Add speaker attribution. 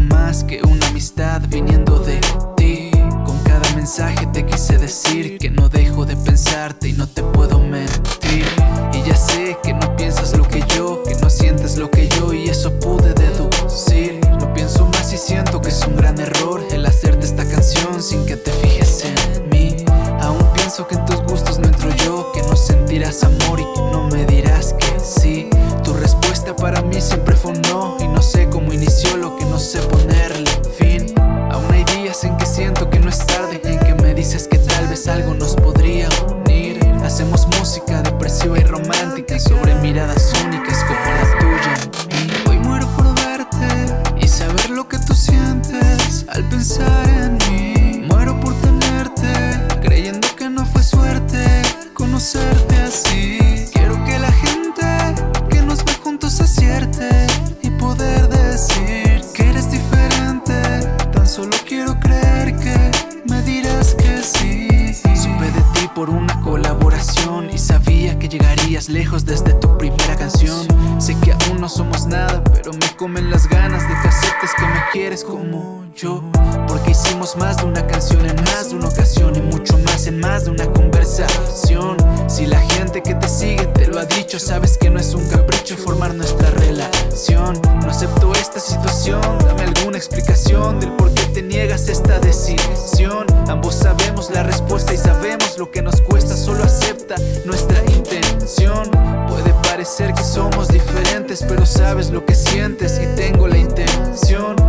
Speaker 1: más que una amistad viniendo de ti. Con cada mensaje te quise decir que no dejo de pensarte y no te puedo mentir. Y ya sé que no piensas lo que yo, que no sientes lo que yo y eso pude deducir. Lo pienso más y siento que es un gran error el hacerte esta canción sin que te fijes en mí. Aún pienso que en tus gustos no entro yo, que no sentirás amor y que no me dirás que sí. Tu respuesta para mí siempre fue no y no sé pensar en mí. Muero por tenerte, creyendo que no fue suerte conocerte así. Quiero que la gente que nos ve juntos acierte y poder decir que eres diferente. Tan solo quiero creer que me dirás que sí. Supe de ti por una colaboración y sabía que llegarías lejos desde tu primera canción. Sé que aún no somos nada, pero me comen las ganas de que que me quieres como yo Porque hicimos más de una canción en más de una ocasión y mucho más en más de una conversación. Si la gente que te sigue te lo ha dicho, sabes que no es un capricho formar nuestra relación. No acepto esta situación, dame alguna explicación del por qué te niegas esta decisión. Ambos sabemos la respuesta y sabemos lo que nos cuesta, solo acepta nuestra intención. Puede parecer que somos diferentes, pero sabes lo que sientes y tengo la intención